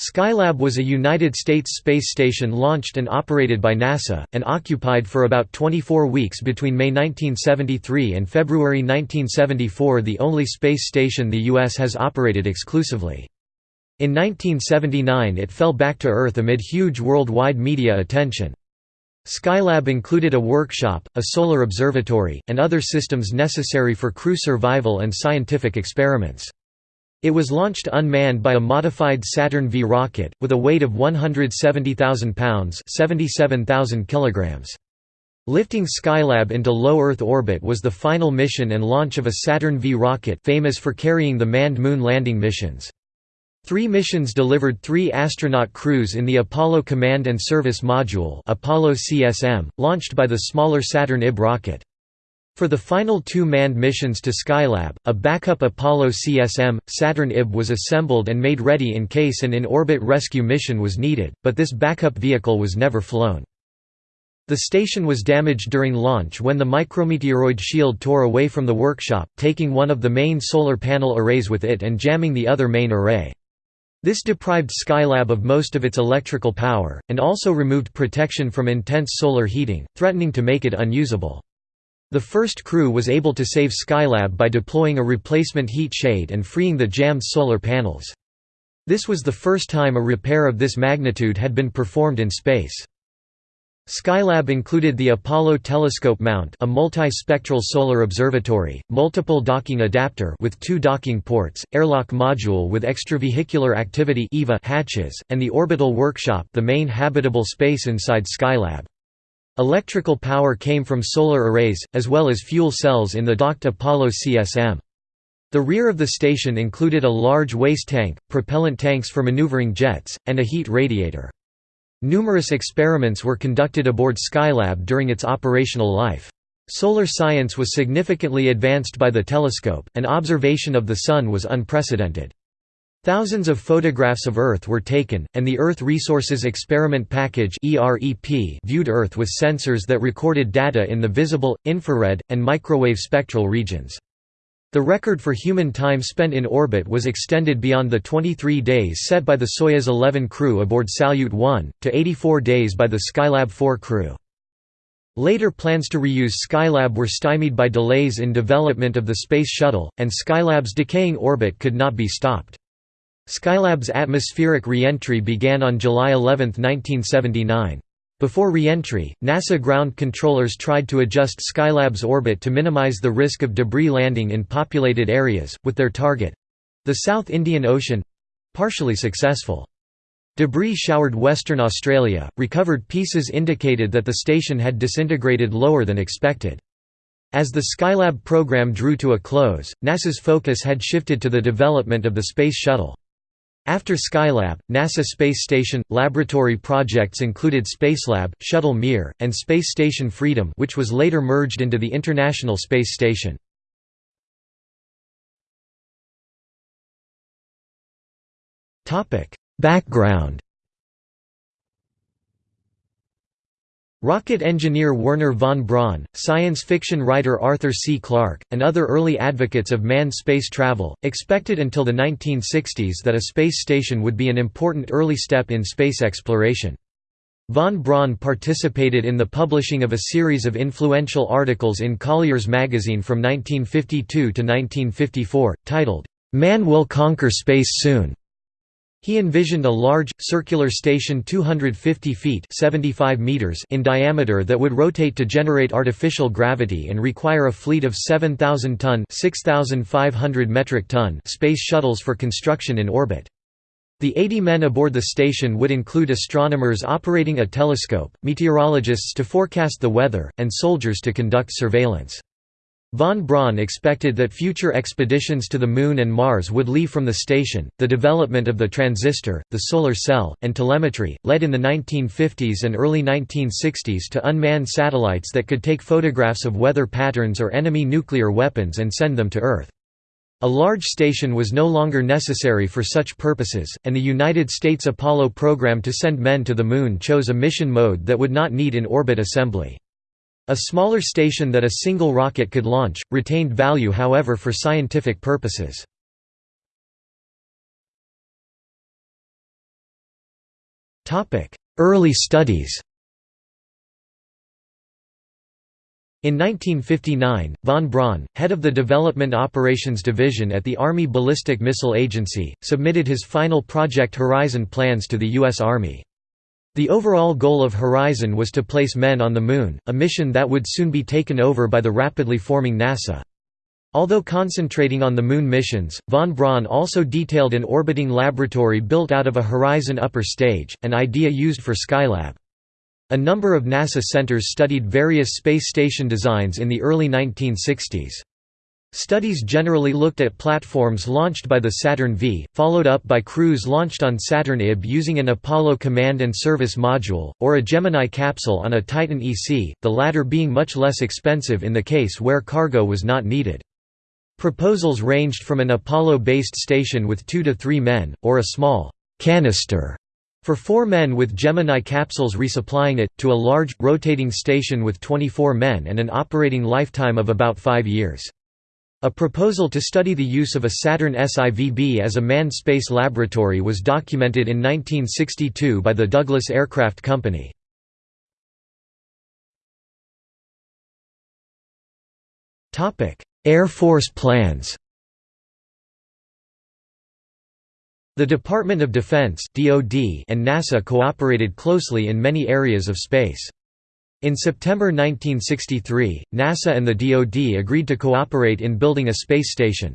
Skylab was a United States space station launched and operated by NASA, and occupied for about 24 weeks between May 1973 and February 1974 the only space station the U.S. has operated exclusively. In 1979 it fell back to Earth amid huge worldwide media attention. Skylab included a workshop, a solar observatory, and other systems necessary for crew survival and scientific experiments. It was launched unmanned by a modified Saturn V rocket, with a weight of 170,000 pounds 77,000 kilograms. Lifting Skylab into low Earth orbit was the final mission and launch of a Saturn V rocket famous for carrying the manned moon landing missions. Three missions delivered three astronaut crews in the Apollo Command and Service Module Apollo CSM, launched by the smaller Saturn IB rocket. For the final two manned missions to Skylab, a backup Apollo CSM, Saturn IB was assembled and made ready in case an in-orbit rescue mission was needed, but this backup vehicle was never flown. The station was damaged during launch when the micrometeoroid shield tore away from the workshop, taking one of the main solar panel arrays with it and jamming the other main array. This deprived Skylab of most of its electrical power, and also removed protection from intense solar heating, threatening to make it unusable. The first crew was able to save Skylab by deploying a replacement heat shade and freeing the jammed solar panels. This was the first time a repair of this magnitude had been performed in space. Skylab included the Apollo Telescope Mount a multi-spectral solar observatory, multiple docking adapter with two docking ports, airlock module with extravehicular activity hatches, and the orbital workshop the main habitable space inside Skylab. Electrical power came from solar arrays, as well as fuel cells in the docked Apollo CSM. The rear of the station included a large waste tank, propellant tanks for maneuvering jets, and a heat radiator. Numerous experiments were conducted aboard Skylab during its operational life. Solar science was significantly advanced by the telescope, and observation of the Sun was unprecedented. Thousands of photographs of Earth were taken, and the Earth Resources Experiment Package viewed Earth with sensors that recorded data in the visible, infrared, and microwave spectral regions. The record for human time spent in orbit was extended beyond the 23 days set by the Soyuz 11 crew aboard Salyut 1, to 84 days by the Skylab 4 crew. Later plans to reuse Skylab were stymied by delays in development of the Space Shuttle, and Skylab's decaying orbit could not be stopped. Skylab's atmospheric re-entry began on July 11, 1979. Before re-entry, NASA ground controllers tried to adjust Skylab's orbit to minimize the risk of debris landing in populated areas, with their target—the South Indian Ocean—partially successful. Debris showered Western Australia, recovered pieces indicated that the station had disintegrated lower than expected. As the Skylab program drew to a close, NASA's focus had shifted to the development of the Space Shuttle. After Skylab, NASA Space Station laboratory projects included Spacelab, Shuttle Mir, and Space Station Freedom, which was later merged into the International Space Station. Topic: Background Rocket engineer Wernher von Braun, science fiction writer Arthur C. Clarke, and other early advocates of manned space travel, expected until the 1960s that a space station would be an important early step in space exploration. Von Braun participated in the publishing of a series of influential articles in Collier's magazine from 1952 to 1954, titled, "'Man Will Conquer Space Soon' He envisioned a large, circular station 250 feet 75 meters in diameter that would rotate to generate artificial gravity and require a fleet of 7,000-ton (6,500 metric ton) space shuttles for construction in orbit. The 80 men aboard the station would include astronomers operating a telescope, meteorologists to forecast the weather, and soldiers to conduct surveillance. Von Braun expected that future expeditions to the Moon and Mars would leave from the station. The development of the transistor, the solar cell, and telemetry led in the 1950s and early 1960s to unmanned satellites that could take photographs of weather patterns or enemy nuclear weapons and send them to Earth. A large station was no longer necessary for such purposes, and the United States Apollo program to send men to the Moon chose a mission mode that would not need in-orbit assembly. A smaller station that a single rocket could launch, retained value however for scientific purposes. Early studies In 1959, von Braun, head of the Development Operations Division at the Army Ballistic Missile Agency, submitted his final Project Horizon plans to the U.S. Army. The overall goal of Horizon was to place men on the Moon, a mission that would soon be taken over by the rapidly forming NASA. Although concentrating on the Moon missions, von Braun also detailed an orbiting laboratory built out of a Horizon upper stage, an idea used for Skylab. A number of NASA centers studied various space station designs in the early 1960s. Studies generally looked at platforms launched by the Saturn V, followed up by crews launched on Saturn IB using an Apollo command and service module, or a Gemini capsule on a Titan EC, the latter being much less expensive in the case where cargo was not needed. Proposals ranged from an Apollo-based station with two to three men, or a small «canister» For four men with Gemini capsules resupplying it, to a large, rotating station with 24 men and an operating lifetime of about five years. A proposal to study the use of a Saturn SIVB as a manned space laboratory was documented in 1962 by the Douglas Aircraft Company. Air Force plans The Department of Defense and NASA cooperated closely in many areas of space. In September 1963, NASA and the DoD agreed to cooperate in building a space station.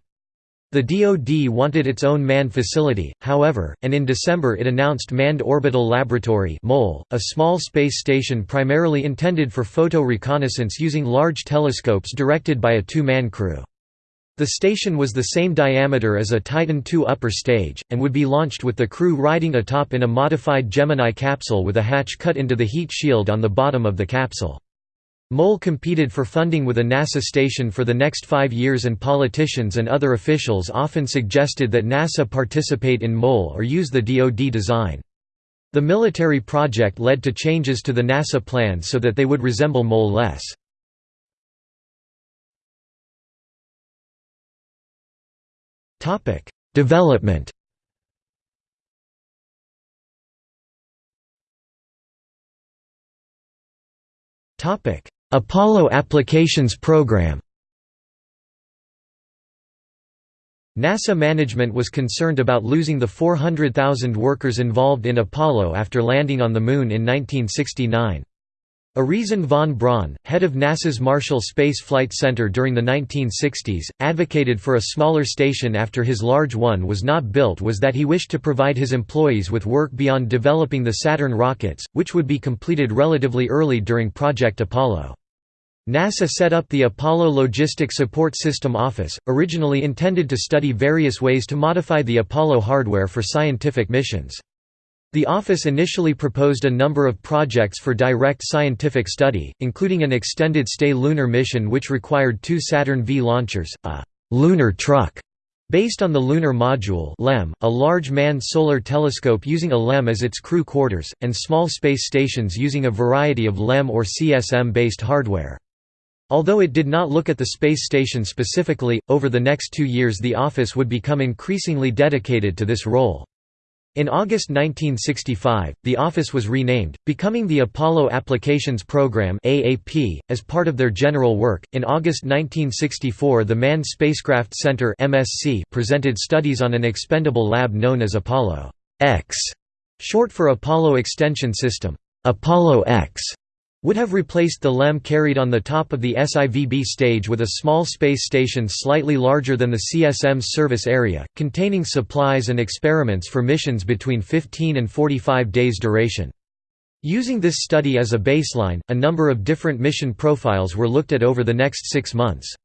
The DoD wanted its own manned facility, however, and in December it announced Manned Orbital Laboratory a small space station primarily intended for photo reconnaissance using large telescopes directed by a two-man crew. The station was the same diameter as a Titan II upper stage, and would be launched with the crew riding atop in a modified Gemini capsule with a hatch cut into the heat shield on the bottom of the capsule. MOL competed for funding with a NASA station for the next five years and politicians and other officials often suggested that NASA participate in MOL or use the DoD design. The military project led to changes to the NASA plans so that they would resemble MOL less. Topic: Development. Topic: Apollo Applications Program. NASA management was concerned about losing the 400,000 workers involved in Apollo after landing on the Moon in 1969. Arizen von Braun, head of NASA's Marshall Space Flight Center during the 1960s, advocated for a smaller station after his large one was not built was that he wished to provide his employees with work beyond developing the Saturn rockets, which would be completed relatively early during Project Apollo. NASA set up the Apollo Logistic Support System Office, originally intended to study various ways to modify the Apollo hardware for scientific missions. The office initially proposed a number of projects for direct scientific study, including an extended-stay lunar mission which required two Saturn V launchers, a «lunar truck» based on the Lunar Module LEM, a large manned solar telescope using a LEM as its crew quarters, and small space stations using a variety of LEM or CSM-based hardware. Although it did not look at the space station specifically, over the next two years the office would become increasingly dedicated to this role. In August 1965, the office was renamed, becoming the Apollo Applications Program (AAP) as part of their general work. In August 1964, the Manned Spacecraft Center (MSC) presented studies on an expendable lab known as Apollo X, short for Apollo Extension System. Apollo X would have replaced the LEM carried on the top of the SIVB stage with a small space station slightly larger than the CSM's service area, containing supplies and experiments for missions between 15 and 45 days duration. Using this study as a baseline, a number of different mission profiles were looked at over the next six months.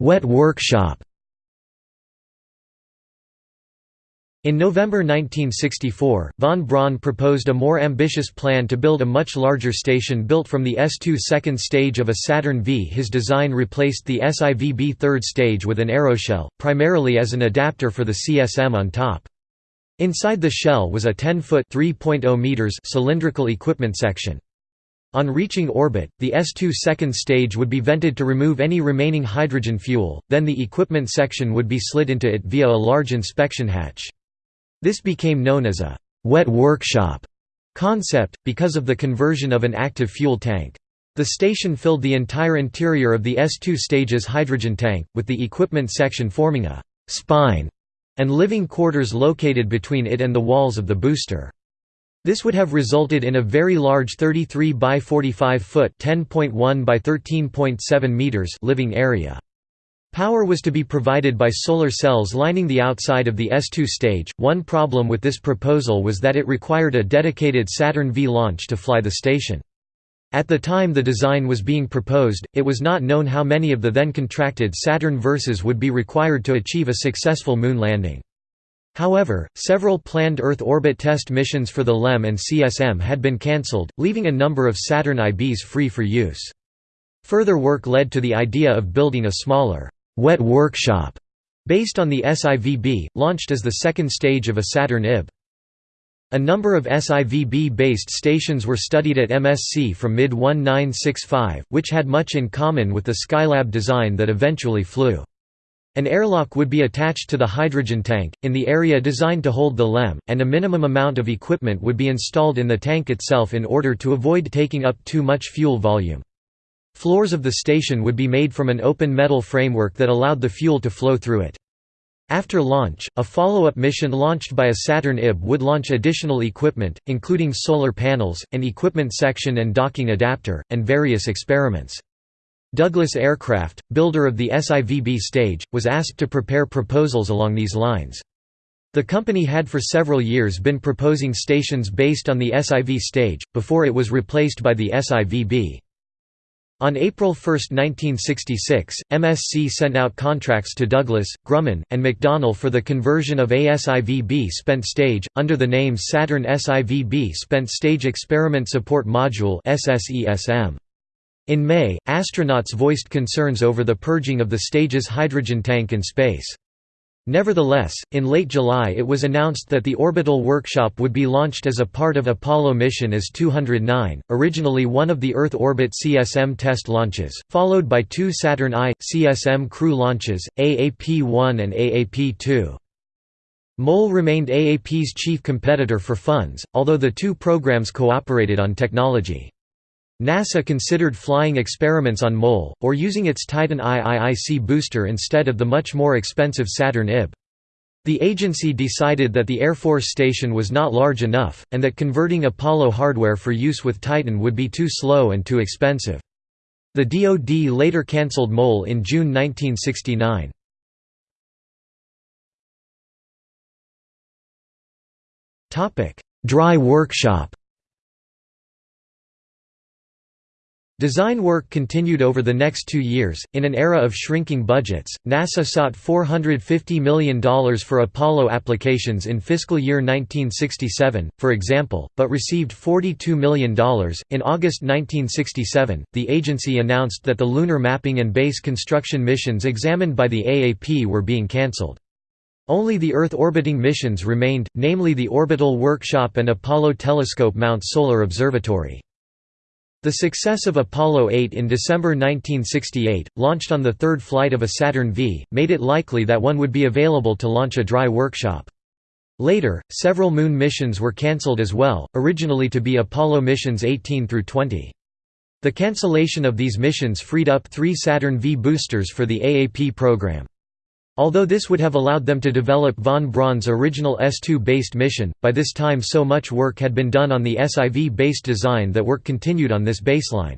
Wet workshop In November 1964, von Braun proposed a more ambitious plan to build a much larger station built from the S2 second stage of a Saturn V. His design replaced the SIVB third stage with an aeroshell, primarily as an adapter for the CSM on top. Inside the shell was a 10-foot cylindrical equipment section. On reaching orbit, the S-2 second stage would be vented to remove any remaining hydrogen fuel, then the equipment section would be slid into it via a large inspection hatch. This became known as a «wet workshop» concept, because of the conversion of an active fuel tank. The station filled the entire interior of the S-2 stage's hydrogen tank, with the equipment section forming a «spine» and living quarters located between it and the walls of the booster. This would have resulted in a very large 33 by 45 foot (10.1 by 13.7 meters) living area. Power was to be provided by solar cells lining the outside of the S2 stage. One problem with this proposal was that it required a dedicated Saturn V launch to fly the station. At the time the design was being proposed, it was not known how many of the then contracted Saturn Verses would be required to achieve a successful moon landing. However, several planned Earth orbit test missions for the LEM and CSM had been cancelled, leaving a number of Saturn IBs free for use. Further work led to the idea of building a smaller, wet workshop, based on the SIVB, launched as the second stage of a Saturn IB. A number of SIVB-based stations were studied at MSC from mid-1965, which had much in common with the Skylab design that eventually flew. An airlock would be attached to the hydrogen tank, in the area designed to hold the LEM, and a minimum amount of equipment would be installed in the tank itself in order to avoid taking up too much fuel volume. Floors of the station would be made from an open metal framework that allowed the fuel to flow through it. After launch, a follow-up mission launched by a Saturn IB would launch additional equipment, including solar panels, an equipment section and docking adapter, and various experiments. Douglas Aircraft, builder of the SIVB stage, was asked to prepare proposals along these lines. The company had for several years been proposing stations based on the SIV stage, before it was replaced by the SIVB. On April 1, 1966, MSC sent out contracts to Douglas, Grumman, and McDonnell for the conversion of ASIVB spent stage, under the name Saturn SIVB Spent Stage Experiment Support Module In May, astronauts voiced concerns over the purging of the stage's hydrogen tank in space. Nevertheless, in late July it was announced that the orbital workshop would be launched as a part of Apollo mission AS-209, originally one of the Earth orbit CSM test launches, followed by two Saturn I, CSM crew launches, AAP-1 and AAP-2. MOL remained AAP's chief competitor for funds, although the two programs cooperated on technology. NASA considered flying experiments on MOLE, or using its Titan IIIC booster instead of the much more expensive Saturn IB. The agency decided that the Air Force station was not large enough, and that converting Apollo hardware for use with Titan would be too slow and too expensive. The DoD later cancelled MOLE in June 1969. Dry workshop Design work continued over the next two years. In an era of shrinking budgets, NASA sought $450 million for Apollo applications in fiscal year 1967, for example, but received $42 million. In August 1967, the agency announced that the lunar mapping and base construction missions examined by the AAP were being cancelled. Only the Earth orbiting missions remained, namely the Orbital Workshop and Apollo Telescope Mount Solar Observatory. The success of Apollo 8 in December 1968, launched on the third flight of a Saturn V, made it likely that one would be available to launch a dry workshop. Later, several Moon missions were cancelled as well, originally to be Apollo missions 18 through 20. The cancellation of these missions freed up three Saturn V boosters for the AAP program. Although this would have allowed them to develop von Braun's original S2-based mission, by this time so much work had been done on the SIV-based design that work continued on this baseline.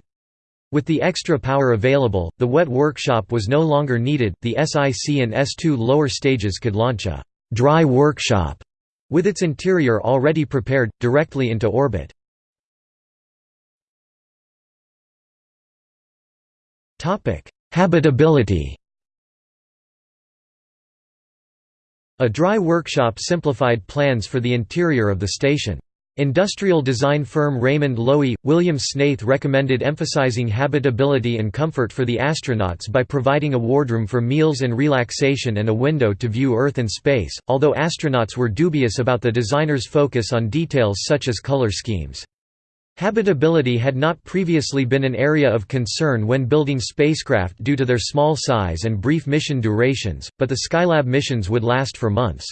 With the extra power available, the wet workshop was no longer needed, the SIC and S2 lower stages could launch a «dry workshop» with its interior already prepared, directly into orbit. Habitability A dry workshop simplified plans for the interior of the station. Industrial design firm Raymond Loewy, William Snaith recommended emphasizing habitability and comfort for the astronauts by providing a wardroom for meals and relaxation and a window to view Earth and space, although astronauts were dubious about the designer's focus on details such as color schemes. Habitability had not previously been an area of concern when building spacecraft due to their small size and brief mission durations, but the Skylab missions would last for months.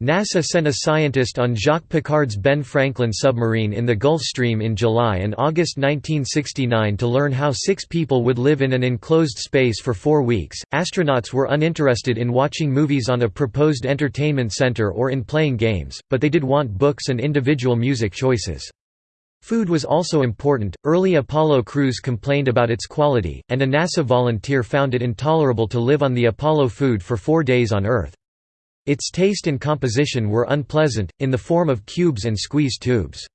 NASA sent a scientist on Jacques Piccard's Ben Franklin submarine in the Gulf Stream in July and August 1969 to learn how six people would live in an enclosed space for four weeks. Astronauts were uninterested in watching movies on a proposed entertainment center or in playing games, but they did want books and individual music choices. Food was also important. Early Apollo crews complained about its quality, and a NASA volunteer found it intolerable to live on the Apollo food for four days on Earth. Its taste and composition were unpleasant, in the form of cubes and squeeze tubes.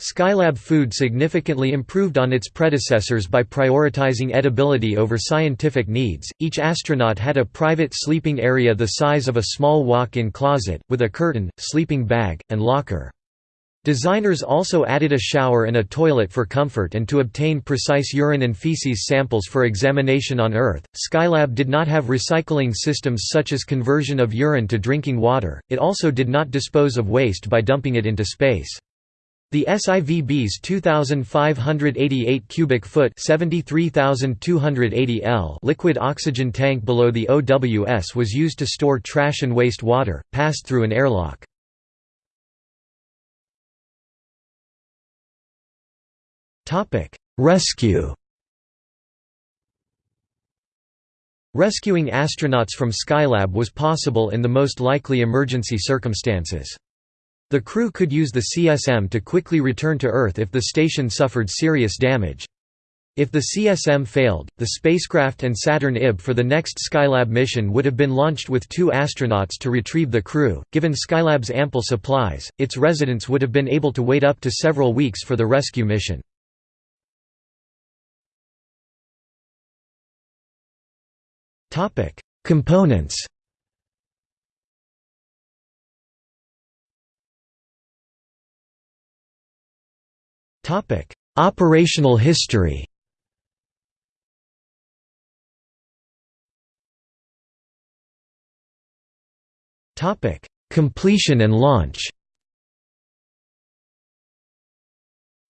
Skylab food significantly improved on its predecessors by prioritizing edibility over scientific needs. Each astronaut had a private sleeping area the size of a small walk in closet, with a curtain, sleeping bag, and locker. Designers also added a shower and a toilet for comfort and to obtain precise urine and feces samples for examination on Earth. Skylab did not have recycling systems such as conversion of urine to drinking water, it also did not dispose of waste by dumping it into space. The SIVB's 2,588 cubic foot (73,280 L) liquid oxygen tank below the OWS was used to store trash and waste water, passed through an airlock. Topic: Rescue. Rescuing astronauts from Skylab was possible in the most likely emergency circumstances. The crew could use the CSM to quickly return to Earth if the station suffered serious damage. If the CSM failed, the spacecraft and Saturn IB for the next Skylab mission would have been launched with two astronauts to retrieve the crew. Given Skylab's ample supplies, its residents would have been able to wait up to several weeks for the rescue mission. Topic: Components. Topic: Operational history. Topic: Completion and launch.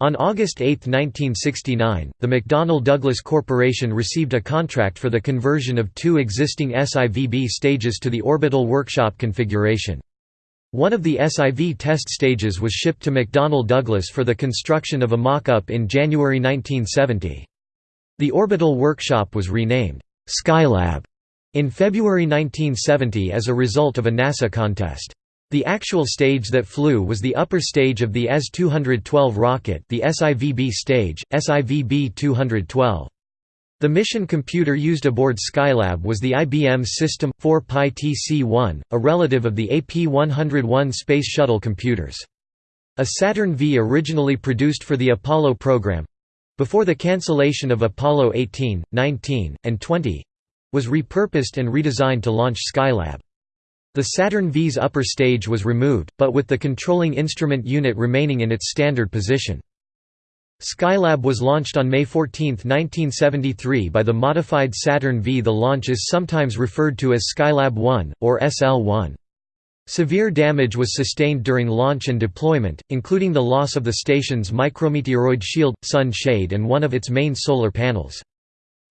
On August 8, 1969, the McDonnell Douglas Corporation received a contract for the conversion of two existing SIVB stages to the orbital workshop configuration. One of the SIV test stages was shipped to McDonnell Douglas for the construction of a mock-up in January 1970. The orbital workshop was renamed, Skylab, in February 1970 as a result of a NASA contest. The actual stage that flew was the upper stage of the S-212 rocket the SIVB stage, SIVB-212. The mission computer used aboard Skylab was the IBM System 4 Pi TC-1, a relative of the AP-101 Space Shuttle computers. A Saturn V originally produced for the Apollo program—before the cancellation of Apollo 18, 19, and 20—was repurposed and redesigned to launch Skylab. The Saturn V's upper stage was removed, but with the controlling instrument unit remaining in its standard position. Skylab was launched on May 14, 1973 by the modified Saturn V. The launch is sometimes referred to as Skylab 1, or SL-1. Severe damage was sustained during launch and deployment, including the loss of the station's micrometeoroid shield, sun shade and one of its main solar panels.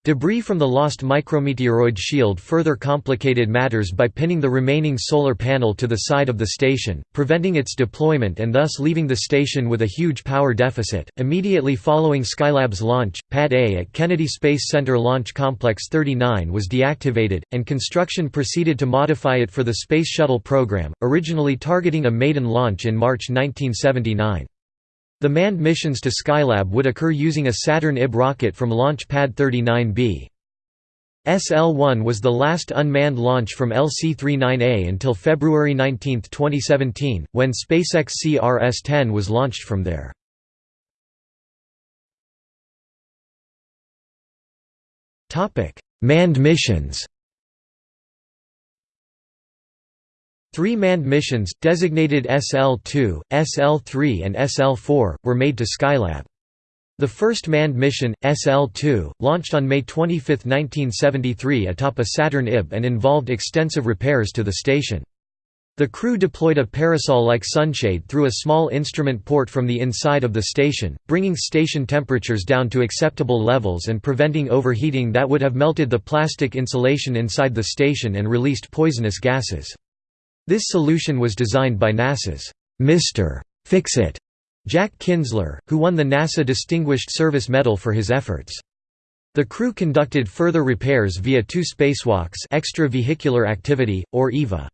Debris from the lost micrometeoroid shield further complicated matters by pinning the remaining solar panel to the side of the station, preventing its deployment and thus leaving the station with a huge power deficit. Immediately following Skylab's launch, Pad A at Kennedy Space Center Launch Complex 39 was deactivated, and construction proceeded to modify it for the Space Shuttle program, originally targeting a maiden launch in March 1979. The manned missions to Skylab would occur using a Saturn IB rocket from Launch Pad 39B. SL-1 was the last unmanned launch from LC-39A until February 19, 2017, when SpaceX CRS-10 was launched from there. Manned missions Three manned missions, designated SL-2, SL-3 and SL-4, were made to Skylab. The first manned mission, SL-2, launched on May 25, 1973 atop a Saturn IB and involved extensive repairs to the station. The crew deployed a parasol-like sunshade through a small instrument port from the inside of the station, bringing station temperatures down to acceptable levels and preventing overheating that would have melted the plastic insulation inside the station and released poisonous gases. This solution was designed by NASA's Mr. Fix-It Jack Kinzler, who won the NASA Distinguished Service Medal for his efforts. The crew conducted further repairs via two spacewalks extravehicular activity, or EVA.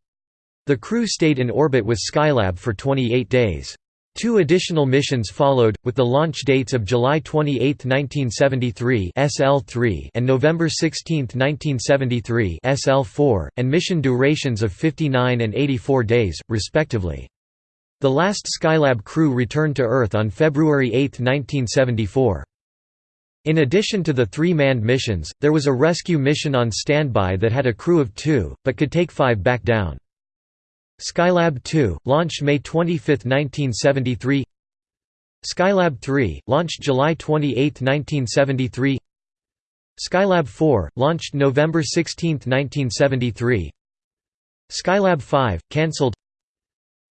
The crew stayed in orbit with Skylab for 28 days. Two additional missions followed, with the launch dates of July 28, 1973 SL-3 and November 16, 1973 SL-4, and mission durations of 59 and 84 days, respectively. The last Skylab crew returned to Earth on February 8, 1974. In addition to the three manned missions, there was a rescue mission on standby that had a crew of two, but could take five back down. Skylab 2, launched May 25, 1973 Skylab 3, launched July 28, 1973 Skylab 4, launched November 16, 1973 Skylab 5, cancelled.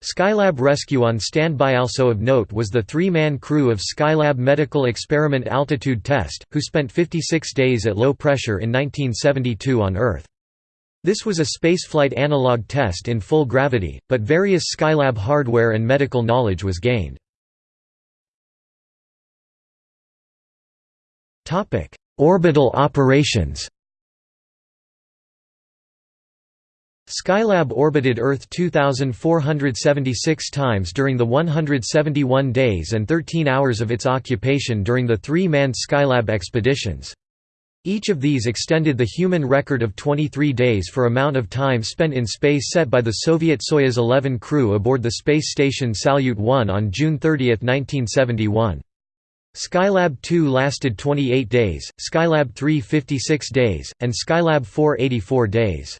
Skylab Rescue on standby also of note was the three-man crew of Skylab Medical Experiment Altitude Test, who spent 56 days at low pressure in 1972 on Earth. This was a spaceflight analog test in full gravity, but various Skylab hardware and medical knowledge was gained. Orbital operations Skylab orbited Earth 2,476 times during the 171 days and 13 hours of its occupation during the three-manned Skylab expeditions. Each of these extended the human record of 23 days for amount of time spent in space set by the Soviet Soyuz 11 crew aboard the space station Salyut 1 on June 30, 1971. Skylab 2 lasted 28 days, Skylab 3 56 days, and Skylab 4 84 days.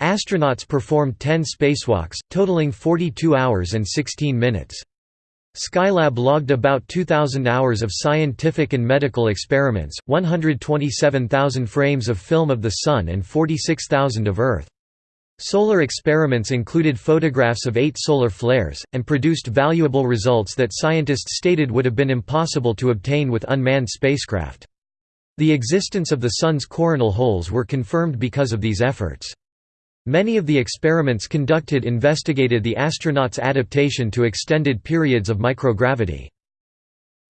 Astronauts performed 10 spacewalks, totaling 42 hours and 16 minutes. Skylab logged about 2,000 hours of scientific and medical experiments, 127,000 frames of film of the Sun and 46,000 of Earth. Solar experiments included photographs of eight solar flares, and produced valuable results that scientists stated would have been impossible to obtain with unmanned spacecraft. The existence of the Sun's coronal holes were confirmed because of these efforts. Many of the experiments conducted investigated the astronauts' adaptation to extended periods of microgravity.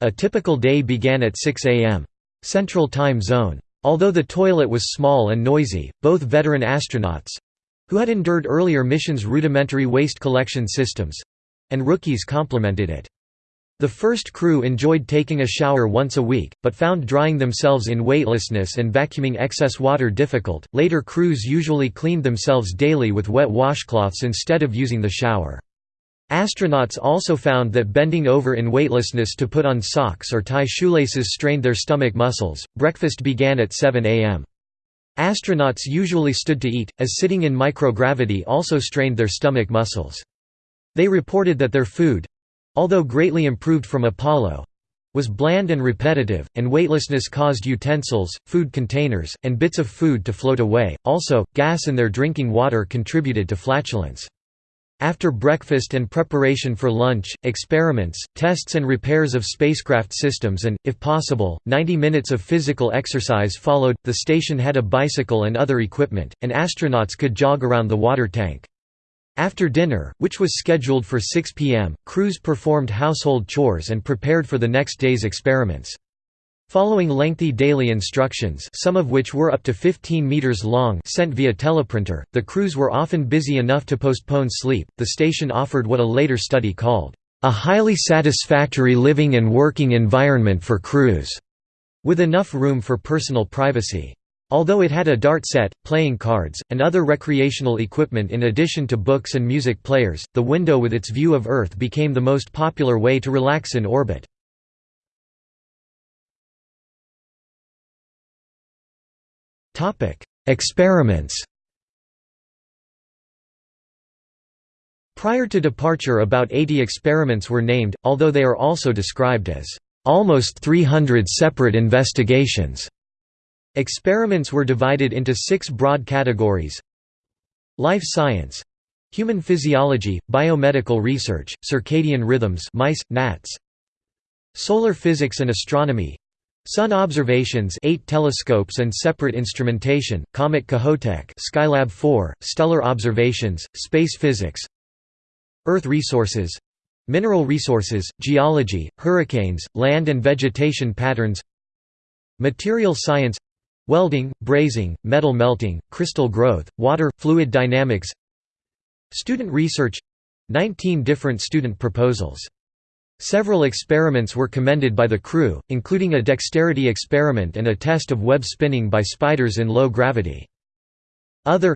A typical day began at 6 a.m. Central Time Zone. Although the toilet was small and noisy, both veteran astronauts—who had endured earlier missions' rudimentary waste collection systems—and rookies complimented it. The first crew enjoyed taking a shower once a week, but found drying themselves in weightlessness and vacuuming excess water difficult. Later crews usually cleaned themselves daily with wet washcloths instead of using the shower. Astronauts also found that bending over in weightlessness to put on socks or tie shoelaces strained their stomach muscles. Breakfast began at 7 a.m. Astronauts usually stood to eat, as sitting in microgravity also strained their stomach muscles. They reported that their food, although greatly improved from Apollo was bland and repetitive, and weightlessness caused utensils, food containers, and bits of food to float away. Also, gas in their drinking water contributed to flatulence. After breakfast and preparation for lunch, experiments, tests and repairs of spacecraft systems and, if possible, 90 minutes of physical exercise followed. The station had a bicycle and other equipment, and astronauts could jog around the water tank. After dinner, which was scheduled for 6 p.m., crews performed household chores and prepared for the next day's experiments. Following lengthy daily instructions some of which were up to 15 meters long sent via teleprinter, the crews were often busy enough to postpone sleep. The station offered what a later study called, "...a highly satisfactory living and working environment for crews", with enough room for personal privacy. Although it had a dart set, playing cards, and other recreational equipment in addition to books and music players, the window with its view of Earth became the most popular way to relax in orbit. Experiments Prior to departure about 80 experiments were named, although they are also described as almost 300 separate investigations. Experiments were divided into six broad categories. Life science Human physiology, biomedical research, circadian rhythms mice, gnats. Solar physics and astronomy Sun observations 8 telescopes and separate instrumentation, Comet Kohoutek Skylab 4, stellar observations, space physics. Earth resources Mineral resources, geology, hurricanes, land and vegetation patterns. Material science Welding, brazing, metal melting, crystal growth, water, fluid dynamics. Student research. 19 different student proposals. Several experiments were commended by the crew, including a dexterity experiment and a test of web spinning by spiders in low gravity. Other.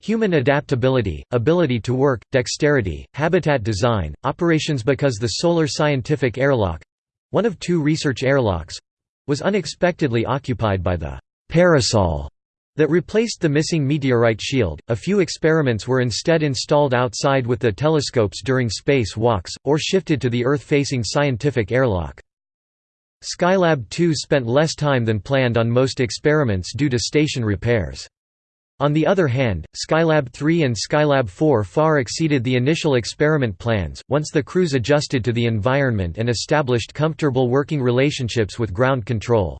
Human adaptability, ability to work, dexterity, habitat design, operations because the Solar Scientific Airlock—one of two research airlocks—was unexpectedly occupied by the «parasol» that replaced the missing meteorite shield. A few experiments were instead installed outside with the telescopes during space walks, or shifted to the Earth-facing scientific airlock. Skylab 2 spent less time than planned on most experiments due to station repairs. On the other hand, Skylab 3 and Skylab 4 far exceeded the initial experiment plans, once the crews adjusted to the environment and established comfortable working relationships with ground control.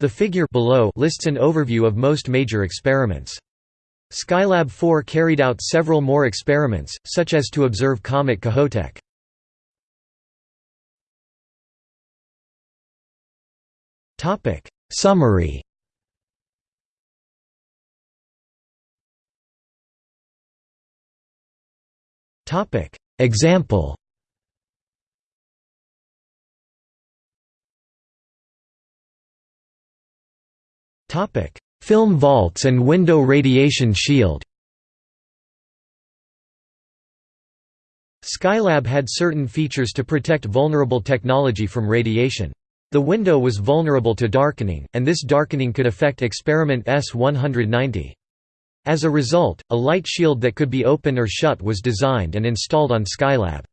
The figure below lists an overview of most major experiments. Skylab 4 carried out several more experiments, such as to observe Comet Kohoutek. Topic Summary Topic Example Film vaults and window radiation shield Skylab had certain features to protect vulnerable technology from radiation. The window was vulnerable to darkening, and this darkening could affect experiment S-190. As a result, a light shield that could be open or shut was designed and installed on Skylab.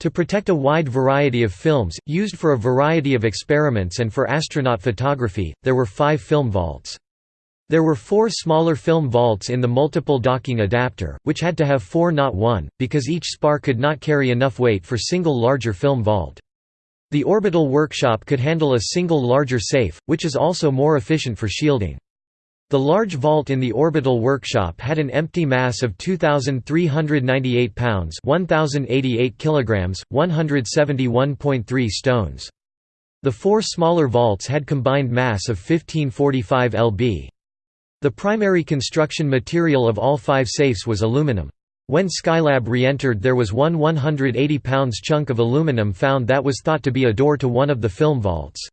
To protect a wide variety of films, used for a variety of experiments and for astronaut photography, there were five film vaults. There were four smaller film vaults in the multiple docking adapter, which had to have four not one, because each spar could not carry enough weight for single larger film vault. The orbital workshop could handle a single larger safe, which is also more efficient for shielding. The large vault in the orbital workshop had an empty mass of 2398 pounds, 1088 kilograms, 171.3 stones. The four smaller vaults had combined mass of 1545 lb. The primary construction material of all five safes was aluminum. When Skylab re-entered there was one 180 pounds chunk of aluminum found that was thought to be a door to one of the film vaults.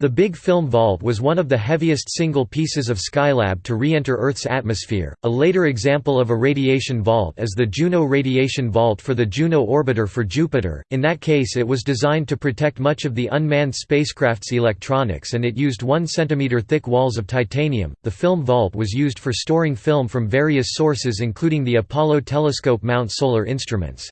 The Big Film Vault was one of the heaviest single pieces of Skylab to re-enter Earth's atmosphere. A later example of a radiation vault is the Juno Radiation Vault for the Juno orbiter for Jupiter. In that case, it was designed to protect much of the unmanned spacecraft's electronics and it used 1 cm thick walls of titanium. The film vault was used for storing film from various sources including the Apollo telescope mount solar instruments.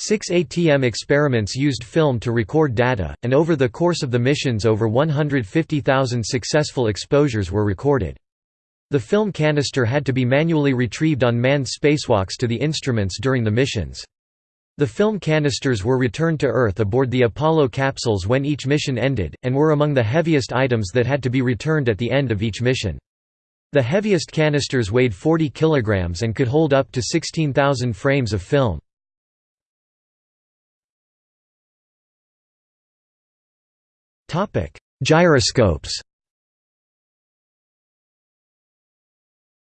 Six ATM experiments used film to record data, and over the course of the missions over 150,000 successful exposures were recorded. The film canister had to be manually retrieved on manned spacewalks to the instruments during the missions. The film canisters were returned to Earth aboard the Apollo capsules when each mission ended, and were among the heaviest items that had to be returned at the end of each mission. The heaviest canisters weighed 40 kilograms and could hold up to 16,000 frames of film. Gyroscopes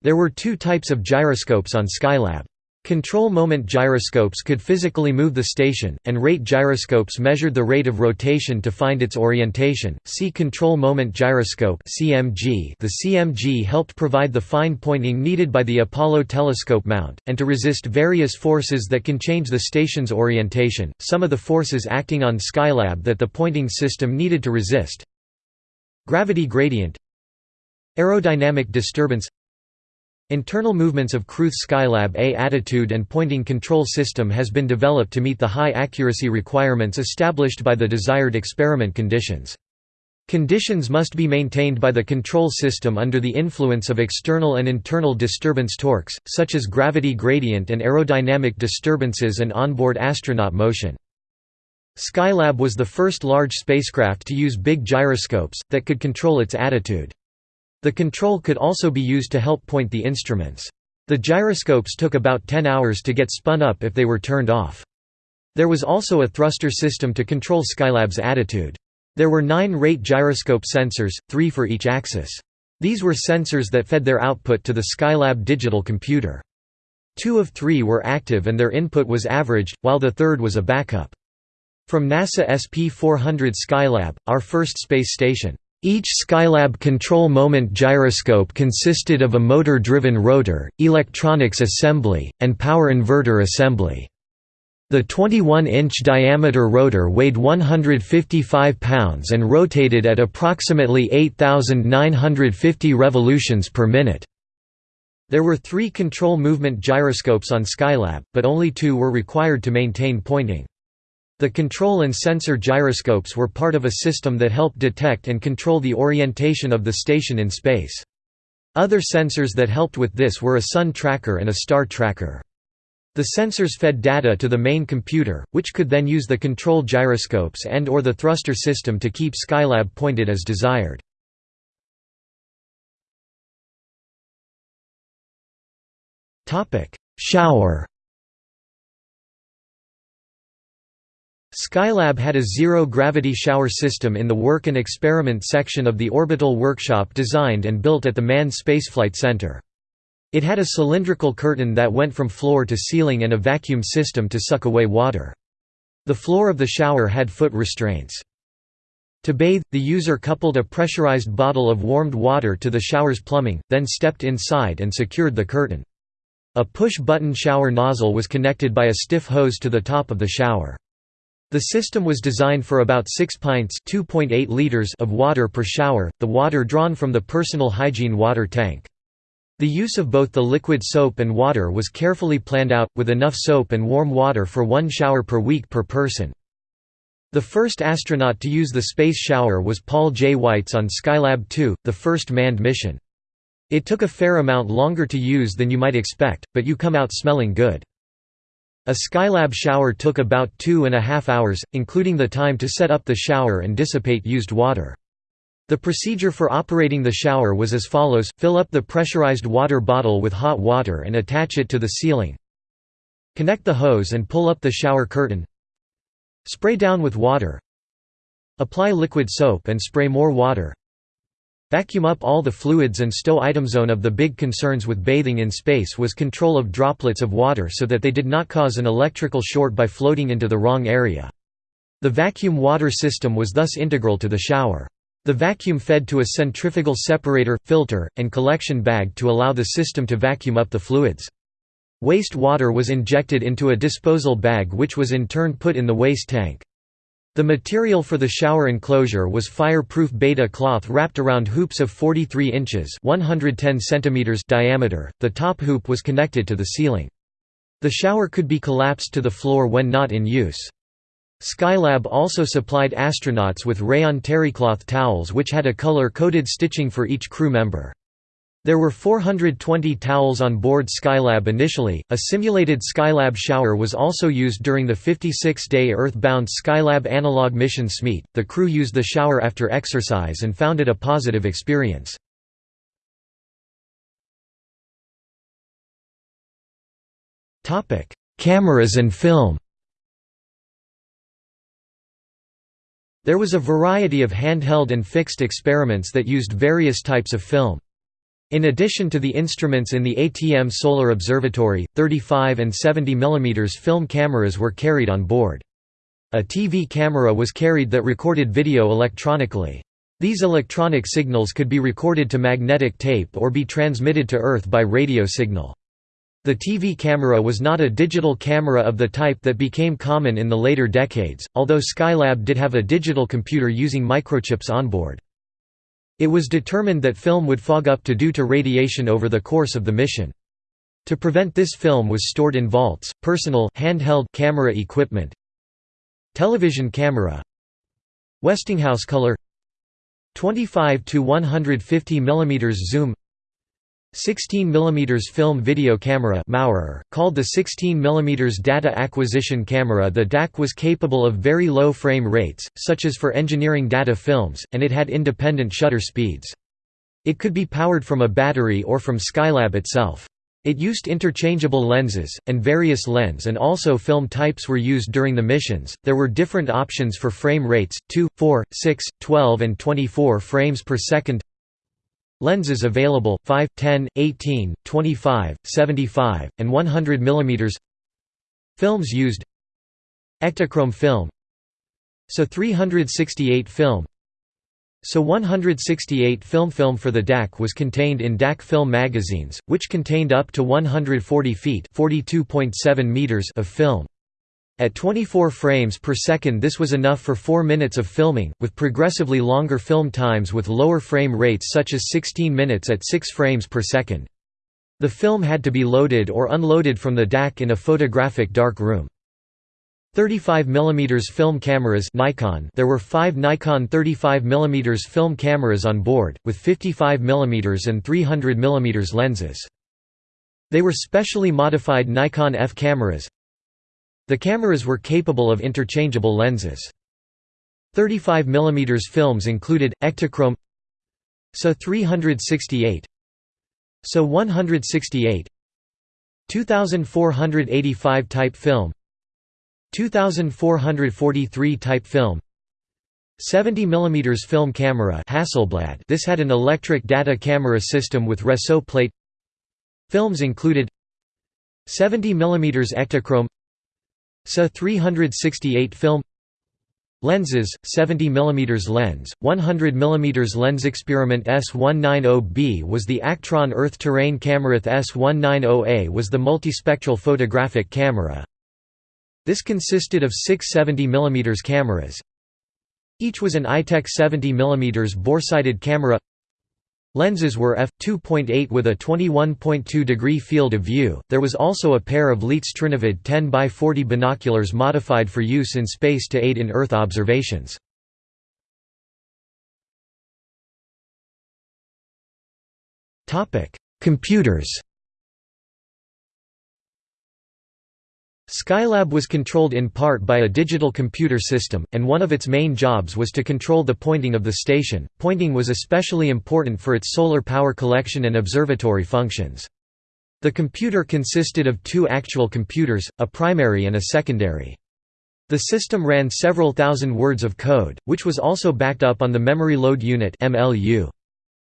There were two types of gyroscopes on Skylab. Control moment gyroscopes could physically move the station, and rate gyroscopes measured the rate of rotation to find its orientation. See control moment gyroscope (CMG). The CMG helped provide the fine pointing needed by the Apollo telescope mount, and to resist various forces that can change the station's orientation. Some of the forces acting on Skylab that the pointing system needed to resist. Gravity gradient, aerodynamic disturbance Internal movements of Kruth Skylab A attitude and pointing control system has been developed to meet the high accuracy requirements established by the desired experiment conditions. Conditions must be maintained by the control system under the influence of external and internal disturbance torques, such as gravity gradient and aerodynamic disturbances and onboard astronaut motion. Skylab was the first large spacecraft to use big gyroscopes, that could control its attitude. The control could also be used to help point the instruments. The gyroscopes took about 10 hours to get spun up if they were turned off. There was also a thruster system to control Skylab's attitude. There were nine rate gyroscope sensors, three for each axis. These were sensors that fed their output to the Skylab digital computer. Two of three were active and their input was averaged, while the third was a backup. From NASA SP-400 Skylab, our first space station, each Skylab control moment gyroscope consisted of a motor-driven rotor, electronics assembly, and power inverter assembly. The 21-inch diameter rotor weighed 155 pounds and rotated at approximately 8,950 revolutions per minute. There were three control moment gyroscopes on Skylab, but only two were required to maintain pointing. The control and sensor gyroscopes were part of a system that helped detect and control the orientation of the station in space. Other sensors that helped with this were a sun tracker and a star tracker. The sensors fed data to the main computer, which could then use the control gyroscopes and or the thruster system to keep Skylab pointed as desired. Shower Skylab had a zero-gravity shower system in the Work and Experiment section of the Orbital Workshop designed and built at the Manned Spaceflight Center. It had a cylindrical curtain that went from floor to ceiling and a vacuum system to suck away water. The floor of the shower had foot restraints. To bathe, the user coupled a pressurized bottle of warmed water to the shower's plumbing, then stepped inside and secured the curtain. A push-button shower nozzle was connected by a stiff hose to the top of the shower. The system was designed for about 6 pints liters of water per shower, the water drawn from the personal hygiene water tank. The use of both the liquid soap and water was carefully planned out, with enough soap and warm water for one shower per week per person. The first astronaut to use the space shower was Paul J. Weitz on Skylab 2, the first manned mission. It took a fair amount longer to use than you might expect, but you come out smelling good. A Skylab shower took about two and a half hours, including the time to set up the shower and dissipate used water. The procedure for operating the shower was as follows, fill up the pressurized water bottle with hot water and attach it to the ceiling. Connect the hose and pull up the shower curtain. Spray down with water. Apply liquid soap and spray more water. Vacuum up all the fluids and stow item zone of the big concerns with bathing in space was control of droplets of water so that they did not cause an electrical short by floating into the wrong area. The vacuum water system was thus integral to the shower. The vacuum fed to a centrifugal separator, filter, and collection bag to allow the system to vacuum up the fluids. Waste water was injected into a disposal bag which was in turn put in the waste tank. The material for the shower enclosure was fire-proof beta cloth wrapped around hoops of 43 inches 110 centimeters diameter, the top hoop was connected to the ceiling. The shower could be collapsed to the floor when not in use. Skylab also supplied astronauts with rayon terrycloth towels which had a color-coded stitching for each crew member. There were 420 towels on board Skylab initially. A simulated Skylab shower was also used during the 56-day Earth-bound Skylab analog mission SMEAT. The crew used the shower after exercise and found it a positive experience. Cameras and film. There was a variety of handheld and fixed experiments that used various types of film. In addition to the instruments in the ATM Solar Observatory, 35 and 70 mm film cameras were carried on board. A TV camera was carried that recorded video electronically. These electronic signals could be recorded to magnetic tape or be transmitted to Earth by radio signal. The TV camera was not a digital camera of the type that became common in the later decades, although Skylab did have a digital computer using microchips onboard. It was determined that film would fog up to due to radiation over the course of the mission. To prevent this film was stored in vaults, personal handheld camera equipment. Television camera. Westinghouse color. 25 to 150 mm zoom 16 mm film video camera Maurer, called the 16 mm data acquisition camera the DAC was capable of very low frame rates, such as for engineering data films, and it had independent shutter speeds. It could be powered from a battery or from Skylab itself. It used interchangeable lenses, and various lens and also film types were used during the missions. There were different options for frame rates 2, 4, 6, 12, and 24 frames per second. Lenses available 5, 10, 18, 25, 75, and 100 mm. Films used Ektachrome film So 368 film so 168 film film for the DAC was contained in DAC film magazines, which contained up to 140 feet meters of film. At 24 frames per second this was enough for 4 minutes of filming, with progressively longer film times with lower frame rates such as 16 minutes at 6 frames per second. The film had to be loaded or unloaded from the DAC in a photographic dark room. 35 mm film cameras Nikon There were five Nikon 35 mm film cameras on board, with 55 mm and 300 mm lenses. They were specially modified Nikon F cameras, the cameras were capable of interchangeable lenses. 35 mm films included, Ektachrome SA 368 SA 168 2485 type film 2443 type film 70 mm film camera Hasselblad this had an electric data camera system with Réseau plate Films included 70 mm Ektachrome SA 368 film Lenses, 70 mm lens, 100 mm lens Experiment S190B was the Actron Earth Terrain Camerath S190A was the multispectral photographic camera. This consisted of six 70 mm cameras. Each was an Itek 70 mm bore-sighted camera Lenses were f2.8 with a 21.2 degree field of view. There was also a pair of Leitz Trinovid 10 by 40 binoculars modified for use in space to aid in Earth observations. Topic: Computers. Skylab was controlled in part by a digital computer system, and one of its main jobs was to control the pointing of the station. Pointing was especially important for its solar power collection and observatory functions. The computer consisted of two actual computers, a primary and a secondary. The system ran several thousand words of code, which was also backed up on the Memory Load Unit (MLU).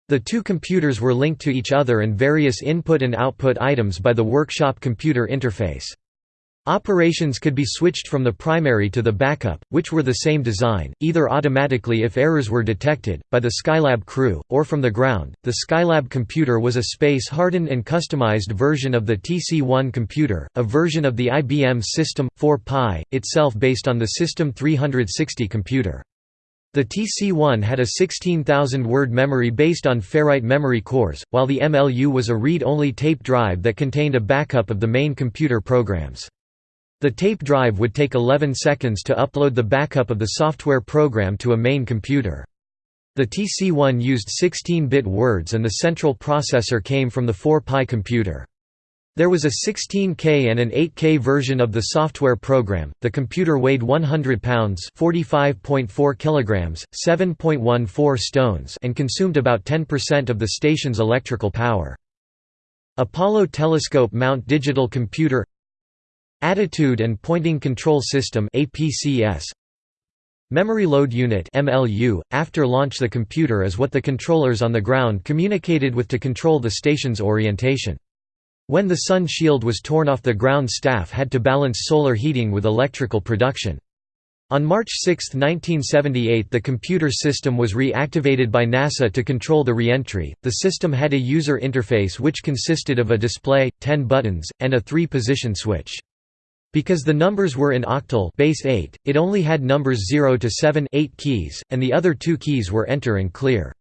The two computers were linked to each other and various input and output items by the workshop computer interface. Operations could be switched from the primary to the backup, which were the same design, either automatically if errors were detected, by the Skylab crew, or from the ground. The Skylab computer was a space hardened and customized version of the TC1 computer, a version of the IBM System 4 Pi, itself based on the System 360 computer. The TC1 had a 16,000-word memory based on ferrite memory cores, while the MLU was a read-only tape drive that contained a backup of the main computer programs. The tape drive would take 11 seconds to upload the backup of the software program to a main computer. The TC1 used 16-bit words and the central processor came from the 4Pi computer. There was a 16K and an 8K version of the software program. The computer weighed 100 pounds, 45.4 kilograms, 7.14 stones, and consumed about 10% of the station's electrical power. Apollo Telescope Mount Digital Computer Attitude and Pointing Control System APCS Memory Load Unit MLU after launch the computer is what the controllers on the ground communicated with to control the station's orientation When the sun shield was torn off the ground staff had to balance solar heating with electrical production on March 6, 1978 the computer system was reactivated by NASA to control the reentry. The system had a user interface which consisted of a display, 10 buttons, and a three-position switch. Because the numbers were in octal base 8, it only had numbers 0 to 7 8 keys, and the other two keys were enter and clear.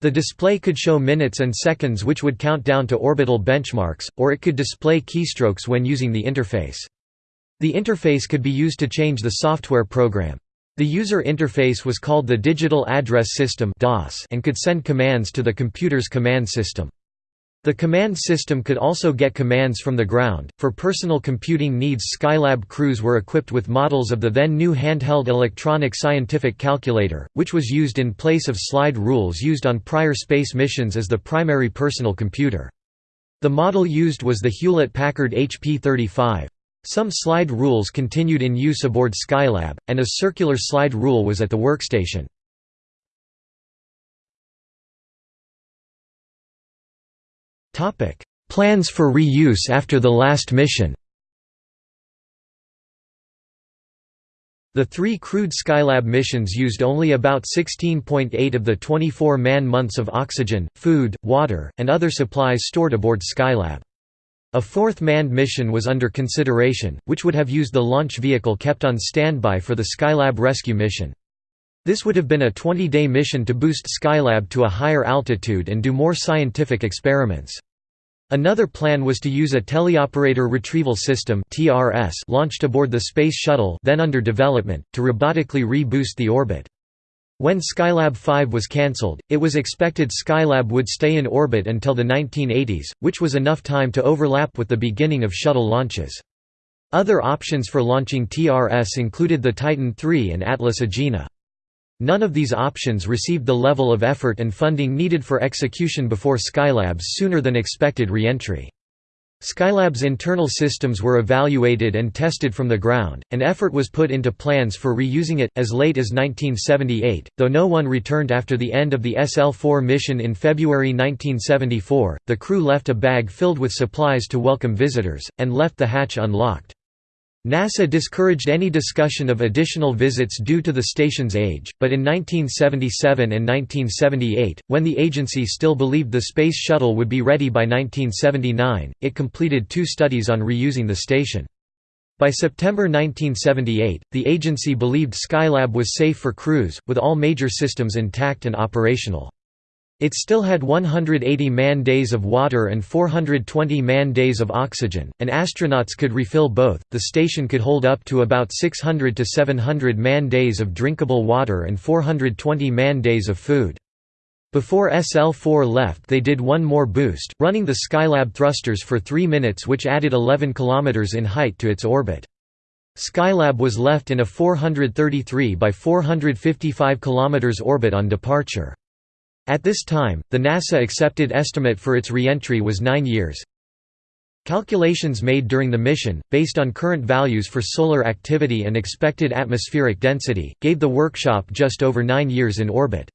The display could show minutes and seconds which would count down to orbital benchmarks, or it could display keystrokes when using the interface. The interface could be used to change the software program. The user interface was called the Digital Address System and could send commands to the computer's command system. The command system could also get commands from the ground. For personal computing needs, Skylab crews were equipped with models of the then new handheld electronic scientific calculator, which was used in place of slide rules used on prior space missions as the primary personal computer. The model used was the Hewlett-Packard HP 35. Some slide rules continued in use aboard Skylab, and a circular slide rule was at the workstation. Plans for reuse after the last mission The three crewed Skylab missions used only about 16.8 of the 24 man-months of oxygen, food, water, and other supplies stored aboard Skylab. A fourth manned mission was under consideration, which would have used the launch vehicle kept on standby for the Skylab rescue mission. This would have been a 20-day mission to boost Skylab to a higher altitude and do more scientific experiments. Another plan was to use a teleoperator retrieval system (TRS) launched aboard the Space Shuttle then under development, to robotically re-boost the orbit. When Skylab 5 was cancelled, it was expected Skylab would stay in orbit until the 1980s, which was enough time to overlap with the beginning of shuttle launches. Other options for launching TRS included the Titan III and Atlas Agena. None of these options received the level of effort and funding needed for execution before Skylab's sooner than expected re-entry. Skylab's internal systems were evaluated and tested from the ground, and effort was put into plans for reusing it, as late as 1978. Though no one returned after the end of the SL 4 mission in February 1974, the crew left a bag filled with supplies to welcome visitors, and left the hatch unlocked. NASA discouraged any discussion of additional visits due to the station's age, but in 1977 and 1978, when the agency still believed the Space Shuttle would be ready by 1979, it completed two studies on reusing the station. By September 1978, the agency believed Skylab was safe for crews, with all major systems intact and operational. It still had 180 man-days of water and 420 man-days of oxygen, and astronauts could refill both. The station could hold up to about 600 to 700 man-days of drinkable water and 420 man-days of food. Before SL-4 left they did one more boost, running the Skylab thrusters for 3 minutes which added 11 km in height to its orbit. Skylab was left in a 433 by 455 km orbit on departure. At this time, the NASA accepted estimate for its reentry was nine years. Calculations made during the mission, based on current values for solar activity and expected atmospheric density, gave the workshop just over nine years in orbit.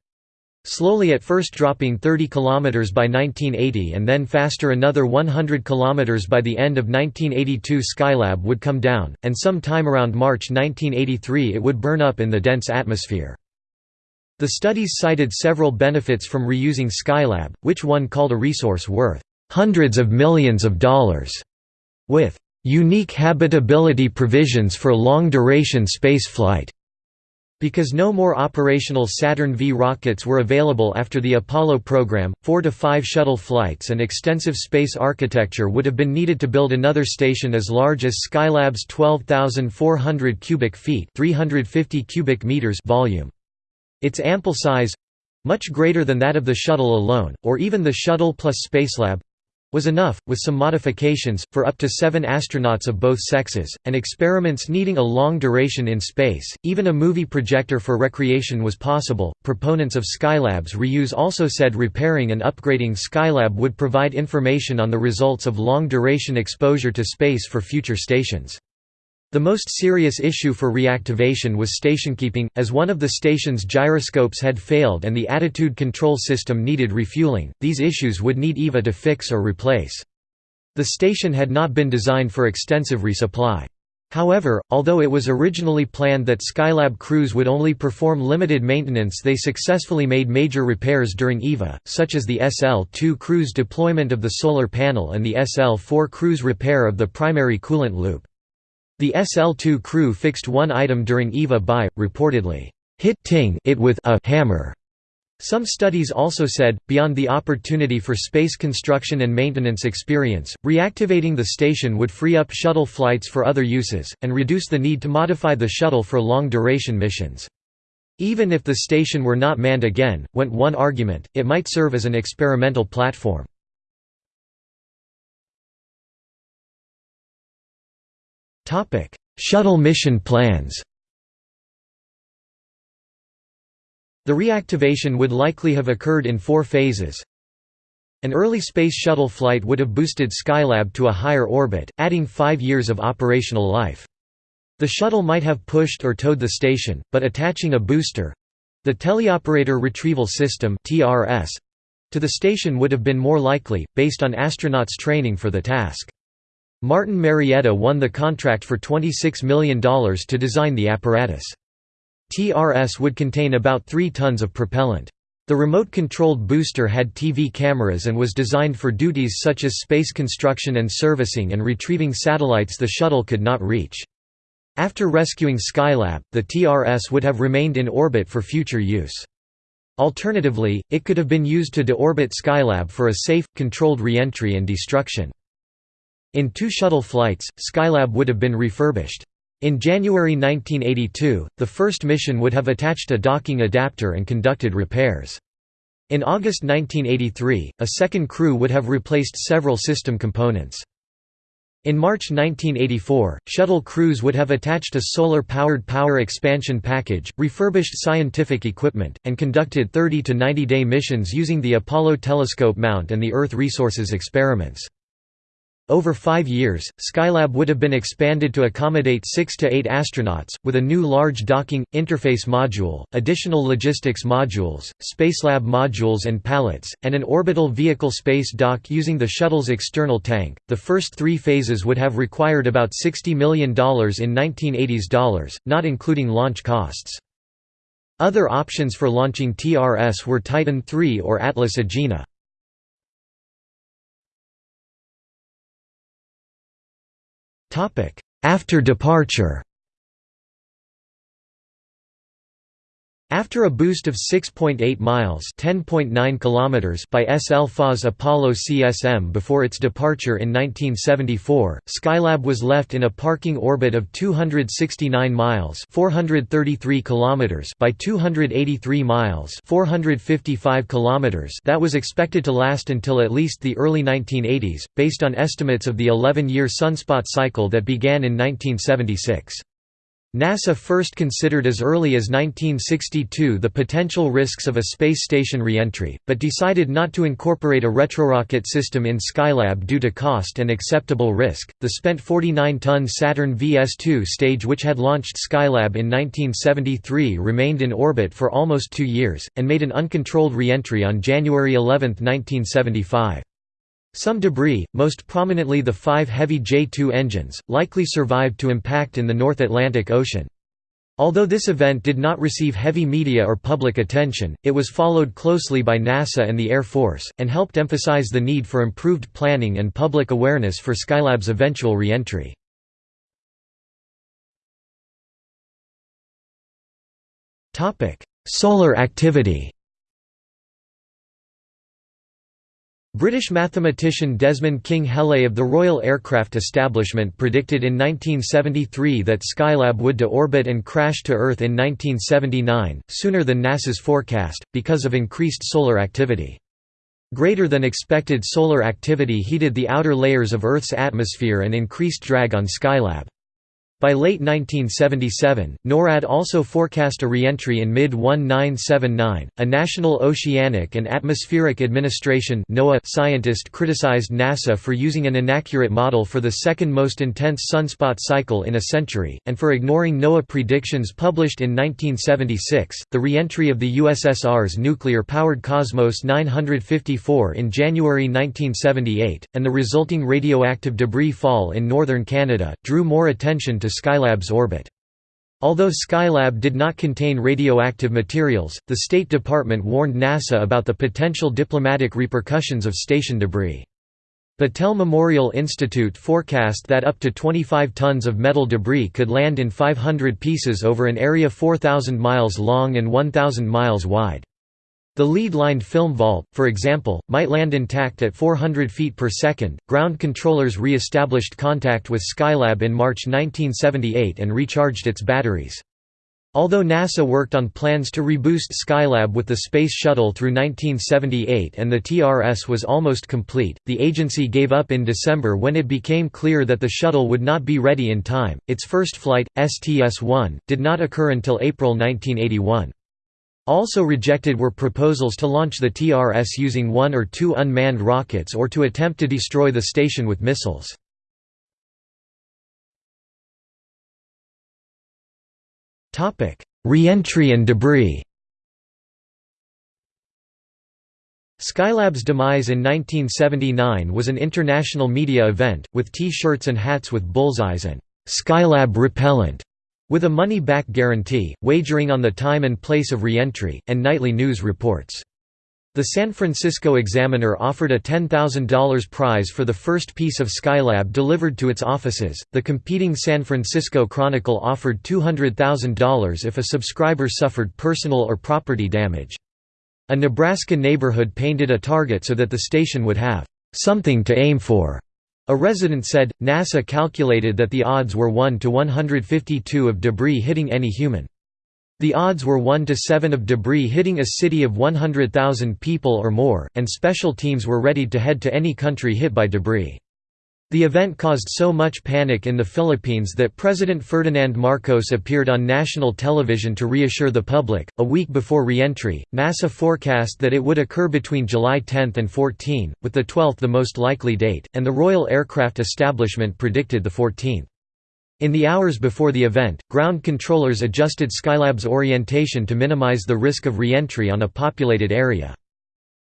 Slowly at first dropping 30 km by 1980 and then faster another 100 km by the end of 1982 Skylab would come down, and some time around March 1983 it would burn up in the dense atmosphere. The studies cited several benefits from reusing Skylab, which one called a resource worth hundreds of millions of dollars, with unique habitability provisions for long-duration spaceflight. Because no more operational Saturn V rockets were available after the Apollo program, four to five shuttle flights and extensive space architecture would have been needed to build another station as large as Skylab's 12,400 cubic feet 350 cubic meters volume. Its ample size—much greater than that of the shuttle alone, or even the shuttle plus Spacelab, was enough, with some modifications, for up to seven astronauts of both sexes, and experiments needing a long duration in space. Even a movie projector for recreation was possible. Proponents of Skylab's reuse also said repairing and upgrading Skylab would provide information on the results of long duration exposure to space for future stations. The most serious issue for reactivation was stationkeeping, as one of the station's gyroscopes had failed and the attitude control system needed refueling. These issues would need EVA to fix or replace. The station had not been designed for extensive resupply. However, although it was originally planned that Skylab crews would only perform limited maintenance they successfully made major repairs during EVA, such as the SL-2 crew's deployment of the solar panel and the SL-4 crew's repair of the primary coolant loop. The SL-2 crew fixed one item during EVA by, reportedly, hitting it with a hammer. Some studies also said, beyond the opportunity for space construction and maintenance experience, reactivating the station would free up shuttle flights for other uses, and reduce the need to modify the shuttle for long-duration missions. Even if the station were not manned again, went one argument, it might serve as an experimental platform. Shuttle mission plans The reactivation would likely have occurred in four phases. An early Space Shuttle flight would have boosted Skylab to a higher orbit, adding five years of operational life. The shuttle might have pushed or towed the station, but attaching a booster—the Teleoperator Retrieval System to the station would have been more likely, based on astronauts' training for the task. Martin Marietta won the contract for $26 million to design the apparatus. TRS would contain about 3 tons of propellant. The remote-controlled booster had TV cameras and was designed for duties such as space construction and servicing and retrieving satellites the shuttle could not reach. After rescuing Skylab, the TRS would have remained in orbit for future use. Alternatively, it could have been used to deorbit Skylab for a safe, controlled reentry and destruction. In two shuttle flights, Skylab would have been refurbished. In January 1982, the first mission would have attached a docking adapter and conducted repairs. In August 1983, a second crew would have replaced several system components. In March 1984, shuttle crews would have attached a solar-powered power expansion package, refurbished scientific equipment, and conducted 30 to 90-day missions using the Apollo telescope mount and the Earth resources experiments. Over five years, Skylab would have been expanded to accommodate six to eight astronauts, with a new large docking, interface module, additional logistics modules, Spacelab modules and pallets, and an orbital vehicle space dock using the shuttle's external tank. The first three phases would have required about $60 million in 1980s dollars, not including launch costs. Other options for launching TRS were Titan III or Atlas Agena. After departure After a boost of 6.8 miles (10.9 kilometers) by SL-4's Apollo CSM before its departure in 1974, Skylab was left in a parking orbit of 269 miles (433 kilometers) by 283 miles (455 kilometers) that was expected to last until at least the early 1980s, based on estimates of the 11-year sunspot cycle that began in 1976. NASA first considered as early as 1962 the potential risks of a space station reentry, but decided not to incorporate a retrorocket system in Skylab due to cost and acceptable risk. The spent 49 ton Saturn VS2 stage, which had launched Skylab in 1973, remained in orbit for almost two years, and made an uncontrolled reentry on January 11, 1975. Some debris, most prominently the five heavy J-2 engines, likely survived to impact in the North Atlantic Ocean. Although this event did not receive heavy media or public attention, it was followed closely by NASA and the Air Force, and helped emphasize the need for improved planning and public awareness for Skylab's eventual reentry. Solar activity British mathematician Desmond King Hele of the Royal Aircraft Establishment predicted in 1973 that Skylab would deorbit and crash to Earth in 1979, sooner than NASA's forecast, because of increased solar activity. Greater than expected solar activity heated the outer layers of Earth's atmosphere and increased drag on Skylab. By late 1977, NORAD also forecast a re-entry in mid-1979. A National Oceanic and Atmospheric Administration scientist criticized NASA for using an inaccurate model for the second most intense sunspot cycle in a century, and for ignoring NOAA predictions published in 1976. The re-entry of the USSR's nuclear-powered Cosmos 954 in January 1978, and the resulting radioactive debris fall in northern Canada, drew more attention to Skylab's orbit. Although Skylab did not contain radioactive materials, the State Department warned NASA about the potential diplomatic repercussions of station debris. Battelle Memorial Institute forecast that up to 25 tons of metal debris could land in 500 pieces over an area 4,000 miles long and 1,000 miles wide. The lead-lined film vault, for example, might land intact at 400 feet per second. Ground controllers re-established contact with Skylab in March 1978 and recharged its batteries. Although NASA worked on plans to reboost Skylab with the Space Shuttle through 1978 and the TRS was almost complete, the agency gave up in December when it became clear that the shuttle would not be ready in time. Its first flight, STS-1, did not occur until April 1981. Also rejected were proposals to launch the TRS using one or two unmanned rockets or to attempt to destroy the station with missiles. Re-entry and debris Skylab's demise in 1979 was an international media event, with T-shirts and hats with bullseyes and «Skylab repellent» with a money-back guarantee, wagering on the time and place of re-entry, and nightly news reports. The San Francisco Examiner offered a $10,000 prize for the first piece of Skylab delivered to its offices. The competing San Francisco Chronicle offered $200,000 if a subscriber suffered personal or property damage. A Nebraska neighborhood painted a target so that the station would have something to aim for. A resident said, NASA calculated that the odds were 1 to 152 of debris hitting any human. The odds were 1 to 7 of debris hitting a city of 100,000 people or more, and special teams were ready to head to any country hit by debris. The event caused so much panic in the Philippines that President Ferdinand Marcos appeared on national television to reassure the public. A week before reentry, NASA forecast that it would occur between July 10 and 14, with the 12th the most likely date, and the Royal Aircraft Establishment predicted the 14th. In the hours before the event, ground controllers adjusted Skylab's orientation to minimize the risk of re-entry on a populated area.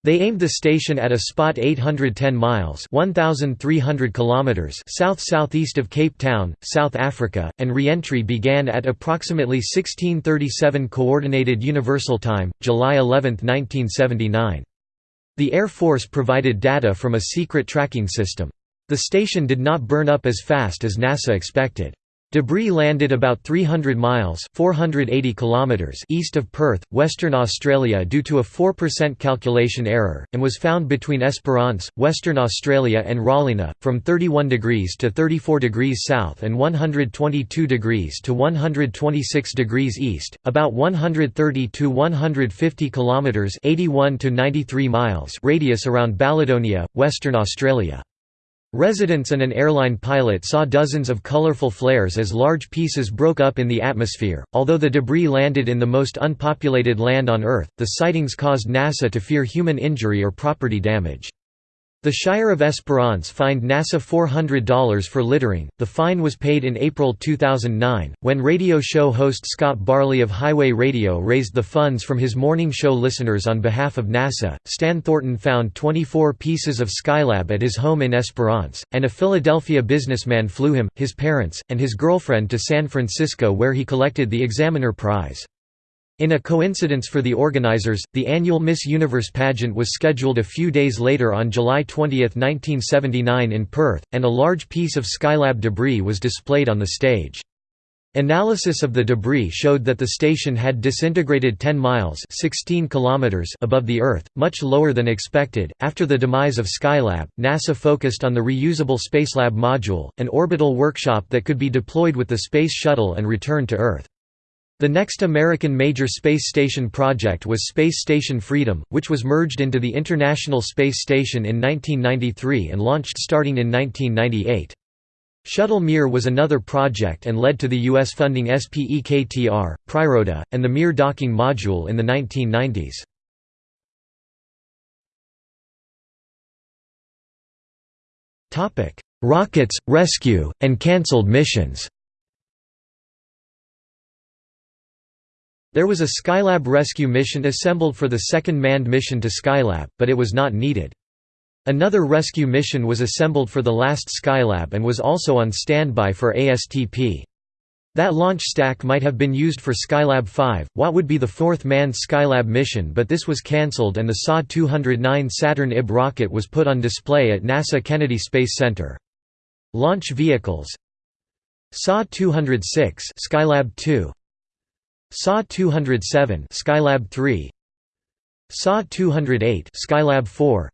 They aimed the station at a spot 810 miles 1,300 kilometers south-southeast of Cape Town, South Africa, and re-entry began at approximately 1637 Coordinated Universal Time, July 11, 1979. The Air Force provided data from a secret tracking system. The station did not burn up as fast as NASA expected. Debris landed about 300 miles 480 kilometers east of Perth, Western Australia due to a 4% calculation error, and was found between Esperance, Western Australia and Rawlinna, from 31 degrees to 34 degrees south and 122 degrees to 126 degrees east, about 130 to 150 kilometres 81 to 93 miles radius around Balladonia, Western Australia. Residents and an airline pilot saw dozens of colorful flares as large pieces broke up in the atmosphere. Although the debris landed in the most unpopulated land on Earth, the sightings caused NASA to fear human injury or property damage. The Shire of Esperance fined NASA $400 for littering. The fine was paid in April 2009, when radio show host Scott Barley of Highway Radio raised the funds from his morning show listeners on behalf of NASA. Stan Thornton found 24 pieces of Skylab at his home in Esperance, and a Philadelphia businessman flew him, his parents, and his girlfriend to San Francisco where he collected the Examiner Prize. In a coincidence for the organizers, the annual Miss Universe pageant was scheduled a few days later on July 20, 1979 in Perth, and a large piece of Skylab debris was displayed on the stage. Analysis of the debris showed that the station had disintegrated 10 miles 16 kilometers above the Earth, much lower than expected. After the demise of Skylab, NASA focused on the reusable Spacelab module, an orbital workshop that could be deployed with the Space Shuttle and returned to Earth. The next American major space station project was Space Station Freedom, which was merged into the International Space Station in 1993 and launched starting in 1998. Shuttle Mir was another project and led to the U.S. funding SPEKTR, Priroda, and the Mir docking module in the 1990s. Rockets, rescue, and cancelled missions There was a Skylab rescue mission assembled for the second manned mission to Skylab, but it was not needed. Another rescue mission was assembled for the last Skylab and was also on standby for ASTP. That launch stack might have been used for Skylab 5, what would be the fourth manned Skylab mission but this was cancelled and the SA-209 Saturn IB rocket was put on display at NASA Kennedy Space Center. Launch vehicles SA-206 Skylab 2 SA 207 Skylab 3 SA 208 Skylab 4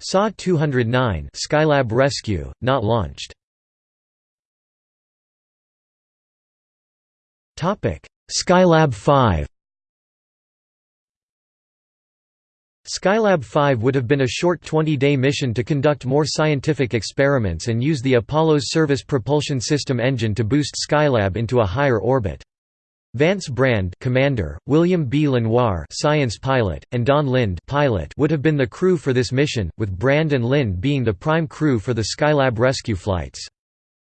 SA 209 Skylab Rescue not launched. Topic Skylab 5 Skylab 5 would have been a short 20-day mission to conduct more scientific experiments and use the Apollo's Service Propulsion System engine to boost Skylab into a higher orbit. Vance Brand commander, William B. Lenoir science pilot, and Don Lind pilot would have been the crew for this mission, with Brand and Lind being the prime crew for the Skylab rescue flights.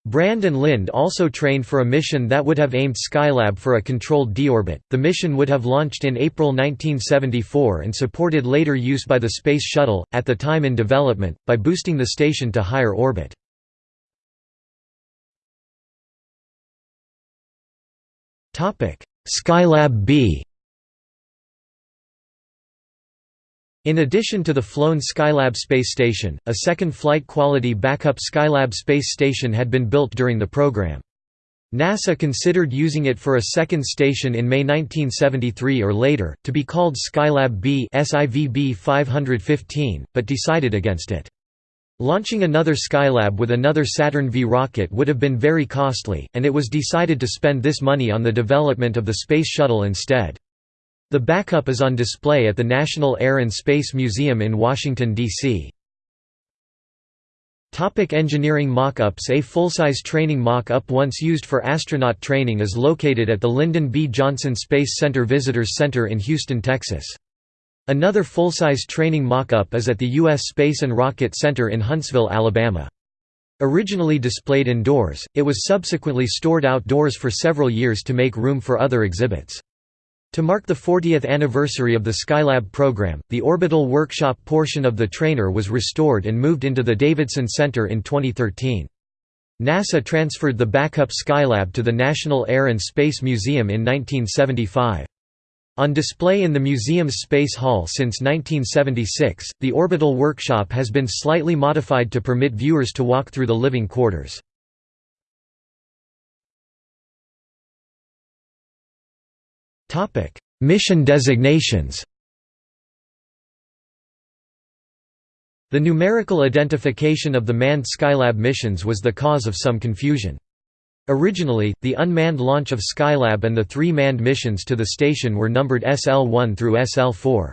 Brand and Lind also trained for a mission that would have aimed Skylab for a controlled deorbit. The mission would have launched in April 1974 and supported later use by the Space Shuttle, at the time in development, by boosting the station to higher orbit. Skylab B In addition to the flown Skylab space station, a second flight-quality backup Skylab space station had been built during the program. NASA considered using it for a second station in May 1973 or later, to be called Skylab B SIVB 515, but decided against it. Launching another Skylab with another Saturn V rocket would have been very costly, and it was decided to spend this money on the development of the Space Shuttle instead. The backup is on display at the National Air and Space Museum in Washington, D.C. Topic engineering mock-ups A full-size training mock-up once used for astronaut training is located at the Lyndon B. Johnson Space Center Visitors Center in Houston, Texas. Another full-size training mock-up is at the U.S. Space and Rocket Center in Huntsville, Alabama. Originally displayed indoors, it was subsequently stored outdoors for several years to make room for other exhibits. To mark the 40th anniversary of the Skylab program, the orbital workshop portion of the trainer was restored and moved into the Davidson Center in 2013. NASA transferred the backup Skylab to the National Air and Space Museum in 1975. On display in the museum's Space Hall since 1976, the orbital workshop has been slightly modified to permit viewers to walk through the living quarters. Mission designations The numerical identification of the manned Skylab missions was the cause of some confusion. Originally, the unmanned launch of Skylab and the three manned missions to the station were numbered SL-1 through SL-4.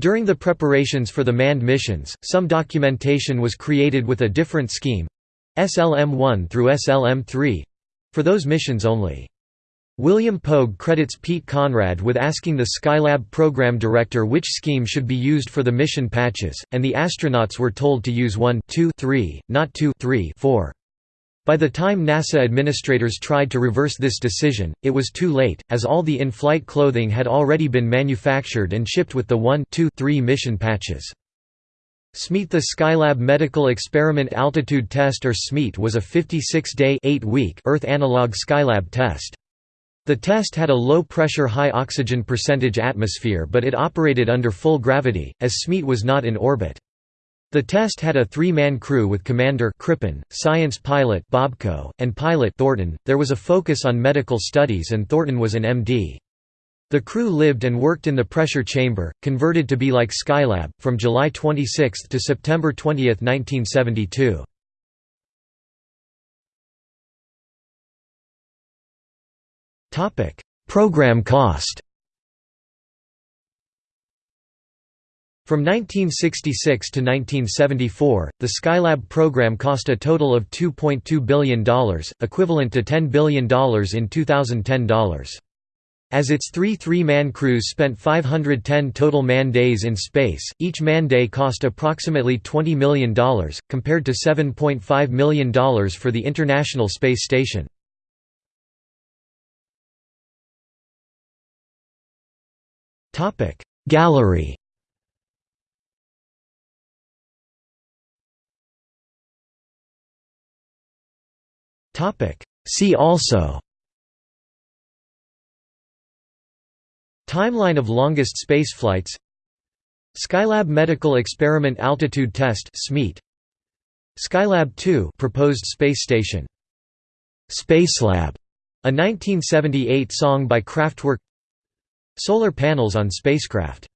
During the preparations for the manned missions, some documentation was created with a different scheme SLM-1 through SLM-3—for those missions only. William Pogue credits Pete Conrad with asking the Skylab program director which scheme should be used for the mission patches, and the astronauts were told to use 1 2 3, not 2 3 4. By the time NASA administrators tried to reverse this decision, it was too late, as all the in-flight clothing had already been manufactured and shipped with the 1 2 3 mission patches. SMEAT The Skylab Medical Experiment Altitude Test or SMEAT was a 56-day Earth analog Skylab test. The test had a low-pressure high-oxygen percentage atmosphere but it operated under full gravity, as SMEAT was not in orbit. The test had a three-man crew with commander Crippen, science pilot Bobko, and pilot Thornton. There was a focus on medical studies and Thornton was an MD. The crew lived and worked in the pressure chamber, converted to be like Skylab, from July 26 to September 20, 1972. Topic: Program cost. From 1966 to 1974, the Skylab program cost a total of $2.2 billion, equivalent to $10 billion in 2010 dollars. As its three three-man crews spent 510 total man days in space, each man day cost approximately $20 million, compared to $7.5 million for the International Space Station. Gallery See also. Timeline of longest spaceflights Skylab Medical Experiment Altitude Test SMEAT Skylab 2 proposed space station. Spacelab a 1978 song by Kraftwerk. Solar panels on spacecraft